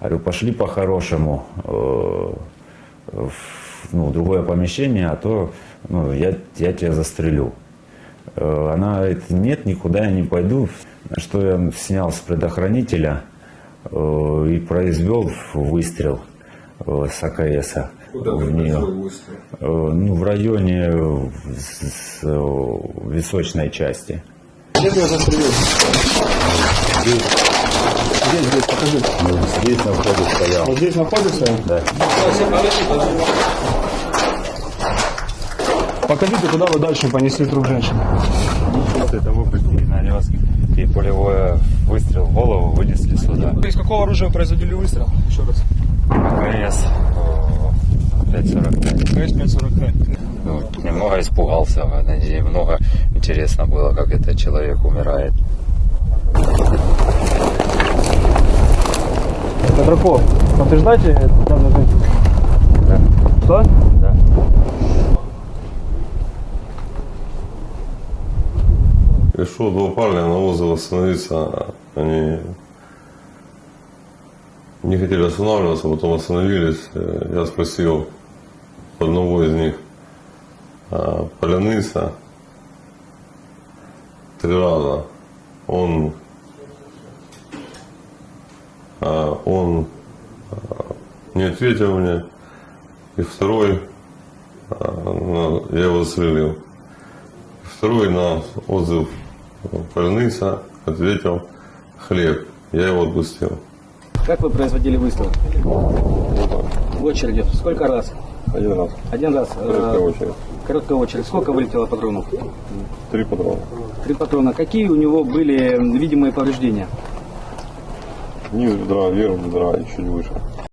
Говорю, пошли по-хорошему э, в ну, другое помещение, а то ну, я, я тебя застрелю. Э, Она говорит, нет, никуда я не пойду. На что я снял с предохранителя э, и произвел выстрел с АКСа Куда в нее. выстрел? Э, Ну, в районе э, с- с, э, височной части. Где ты его застрелил? Здесь, здесь, покажи. Ну, Здесь на входе стоял. Вот здесь находится. Да. Покажите, куда вы дальше понесли труп женщины. После того, как нанес и пулевой выстрел в голову, вынесли сюда. Из какого оружия производили выстрел? Еще раз. АКС э, 545. КС-545. Ну, немного испугался, и немного интересно было, как этот человек умирает. Петраков, подтверждайте данную женщину? Да. Что? Да. Пришло два парня на вызов остановиться. Они не хотели останавливаться, потом остановились. Я спросил одного из них, а, Поляныса, три раза. Он, он а, не ответил мне. И второй, а, на- я его застрелил. Второй на отзыв больница ответил хлеб. Я его отпустил. Как вы производили выстрел? В очереди. Сколько раз? Один раз. Один раз. Короткая Э, очередь. Короткая очередь. Сколько вылетело патронов? Три патрона. Три патрона. Какие у него были видимые повреждения? Низ бедра, вверх бедра и чуть выше.